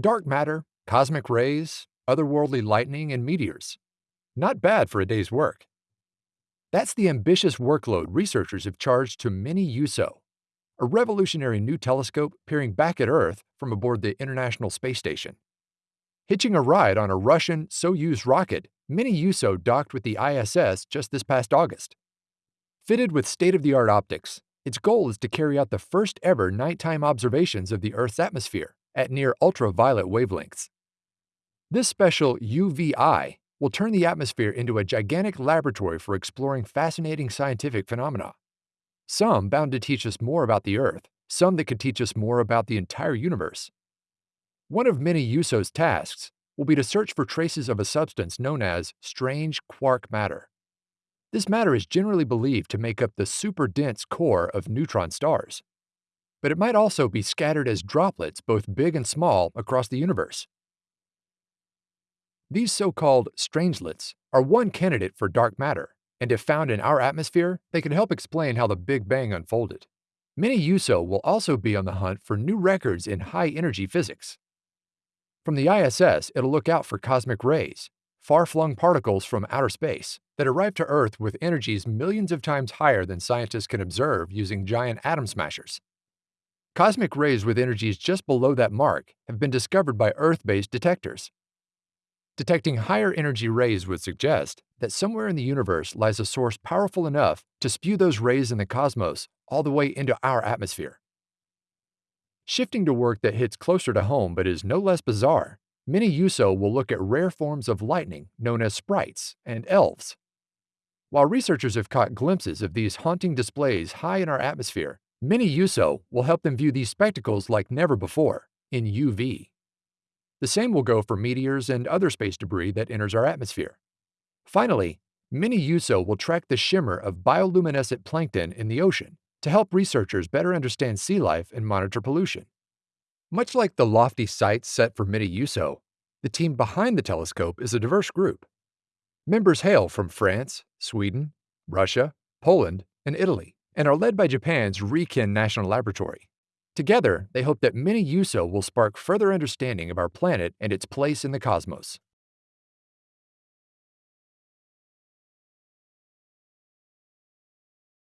Dark matter, cosmic rays, otherworldly lightning, and meteors. Not bad for a day's work. That's the ambitious workload researchers have charged to Mini-EUSO, a revolutionary new telescope peering back at Earth from aboard the International Space Station. Hitching a ride on a Russian Soyuz rocket, Mini-EUSO docked with the ISS just this past August. Fitted with state-of-the-art optics, its goal is to carry out the first ever nighttime observations of the Earth's atmosphere at near ultraviolet wavelengths. This special UVI will turn the atmosphere into a gigantic laboratory for exploring fascinating scientific phenomena. Some bound to teach us more about the Earth, some that could teach us more about the entire universe. One of Mini-EUSO's tasks will be to search for traces of a substance known as strange quark matter. This matter is generally believed to make up the super dense core of neutron stars. But it might also be scattered as droplets, both big and small, across the universe. These so-called strangelets are one candidate for dark matter, and if found in our atmosphere, they could help explain how the Big Bang unfolded. Mini-EUSO will also be on the hunt for new records in high-energy physics. From the ISS, it'll look out for cosmic rays, far-flung particles from outer space, that arrive to Earth with energies millions of times higher than scientists can observe using giant atom smashers. Cosmic rays with energies just below that mark have been discovered by Earth-based detectors. Detecting higher energy rays would suggest that somewhere in the universe lies a source powerful enough to spew those rays in the cosmos all the way into our atmosphere. Shifting to work that hits closer to home but is no less bizarre, Mini-EUSO will look at rare forms of lightning known as sprites and elves. While researchers have caught glimpses of these haunting displays high in our atmosphere, Mini-EUSO will help them view these spectacles like never before, in UV. The same will go for meteors and other space debris that enters our atmosphere. Finally, Mini-EUSO will track the shimmer of bioluminescent plankton in the ocean to help researchers better understand sea life and monitor pollution. Much like the lofty sights set for Mini-EUSO, the team behind the telescope is a diverse group. Members hail from France, Sweden, Russia, Poland, and Italy, and are led by Japan's Riken National Laboratory. Together, they hope that Mini-EUSO will spark further understanding of our planet and its place in the cosmos.